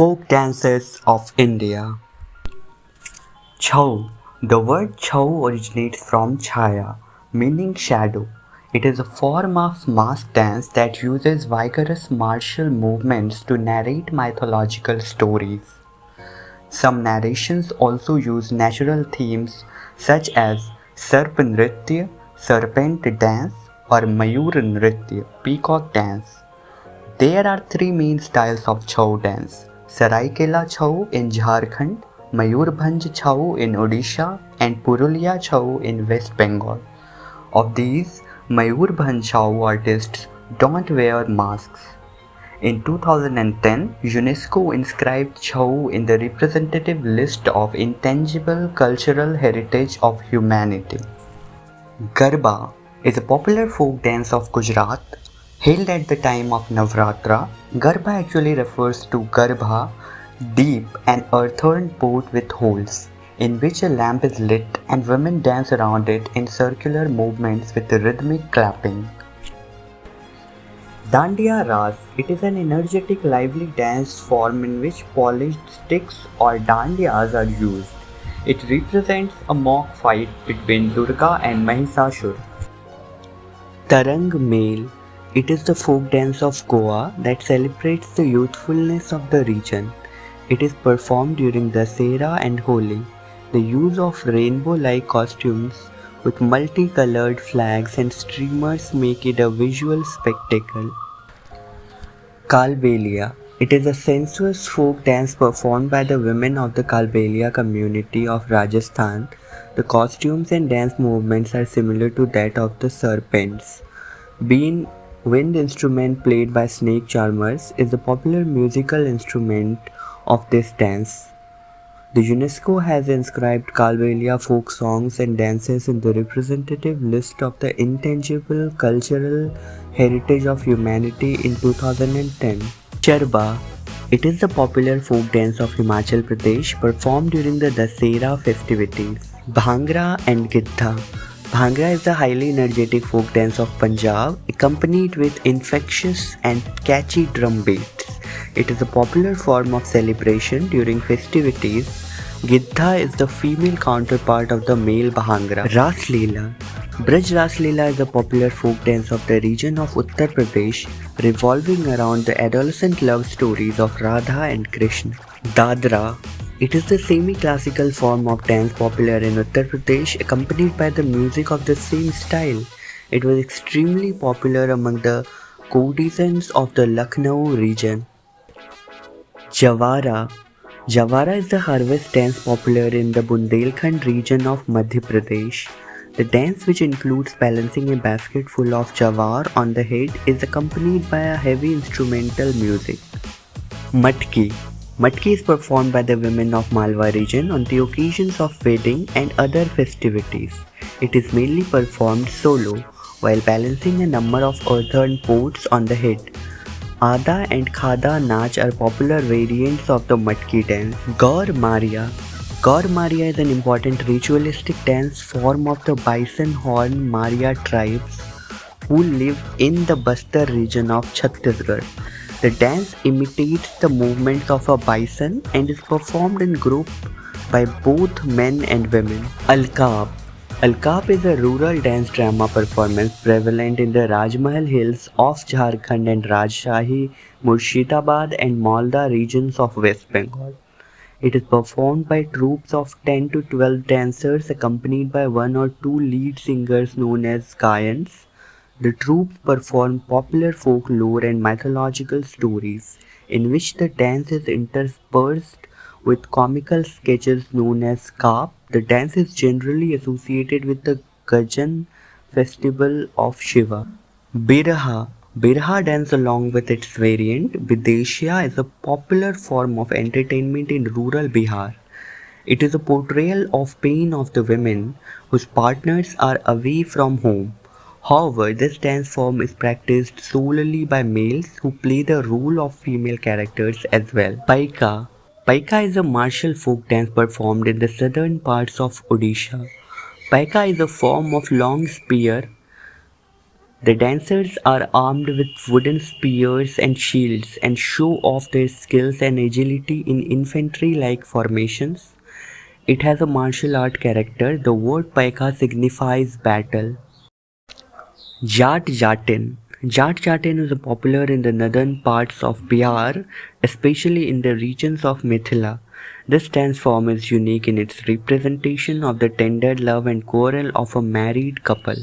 Folk dances of India. Chhau. The word chhau originates from Chaya, meaning shadow. It is a form of mask dance that uses vigorous martial movements to narrate mythological stories. Some narrations also use natural themes such as Sarp serpent dance, or Mayur peacock dance. There are three main styles of Chhau dance Saraikela Chau in Jharkhand, Mayurbhanj Chau in Odisha, and Purulia Chau in West Bengal. Of these, Mayurbhanj Chau artists don't wear masks. In 2010, UNESCO inscribed Chau in the representative list of intangible cultural heritage of humanity. Garba is a popular folk dance of Gujarat held at the time of Navratra. Garba actually refers to Garbha, deep and earthen pot with holes, in which a lamp is lit and women dance around it in circular movements with rhythmic clapping. Dandiya Ras. It is an energetic, lively dance form in which polished sticks or dandiyas are used. It represents a mock fight between Durga and Mahishasur. Tarang Mel it is the folk dance of Goa that celebrates the youthfulness of the region. It is performed during Dasera and Holi. The use of rainbow-like costumes with multicolored flags and streamers make it a visual spectacle. Kalbelia It is a sensuous folk dance performed by the women of the Kalbelia community of Rajasthan. The costumes and dance movements are similar to that of the serpents. Been Wind instrument played by snake charmers is a popular musical instrument of this dance. The UNESCO has inscribed Kalbelia folk songs and dances in the representative list of the intangible cultural heritage of humanity in 2010. Charba It is the popular folk dance of Himachal Pradesh performed during the Dasera festivities. Bhangra and Gidha Bhangra is the highly energetic folk dance of Punjab, accompanied with infectious and catchy drum beats. It is a popular form of celebration during festivities. Gidha is the female counterpart of the male Bhangra. Ras Leela Braj Ras Leela is a popular folk dance of the region of Uttar Pradesh, revolving around the adolescent love stories of Radha and Krishna. Dadra it is the semi-classical form of dance popular in Uttar Pradesh accompanied by the music of the same style. It was extremely popular among the courtesans of the Lucknow region. Jawara Jawara is the harvest dance popular in the Bundelkhand region of Madhya Pradesh. The dance which includes balancing a basket full of jawar on the head is accompanied by a heavy instrumental music. Matki Matki is performed by the women of Malwa region on the occasions of wedding and other festivities. It is mainly performed solo while balancing a number of earthen pots on the head. Ada and Khada Nach are popular variants of the Matki dance. Gaur Maria Gaur Maria is an important ritualistic dance form of the Bison Horn Maria tribes who live in the Bastar region of Chhattisgarh. The dance imitates the movements of a bison and is performed in group by both men and women. Alkaab Alkaab is a rural dance drama performance prevalent in the Rajmahal Hills of Jharkhand and Rajshahi, Murshidabad and Malda regions of West Bengal. It is performed by troops of 10 to 12 dancers accompanied by one or two lead singers known as Gayans. The troupe perform popular folklore and mythological stories, in which the dance is interspersed with comical sketches known as Kaap. The dance is generally associated with the Gajan festival of Shiva. Biraha Biraha dance along with its variant, Bideshia is a popular form of entertainment in rural Bihar. It is a portrayal of pain of the women whose partners are away from home. However, this dance form is practiced solely by males who play the role of female characters as well. Paika Paika is a martial folk dance performed in the southern parts of Odisha. Paika is a form of long spear The dancers are armed with wooden spears and shields and show off their skills and agility in infantry-like formations. It has a martial art character. The word paika signifies battle. Jat Jatin Jat Jatin is popular in the northern parts of Bihar, especially in the regions of Mithila. This dance form is unique in its representation of the tender love and quarrel of a married couple.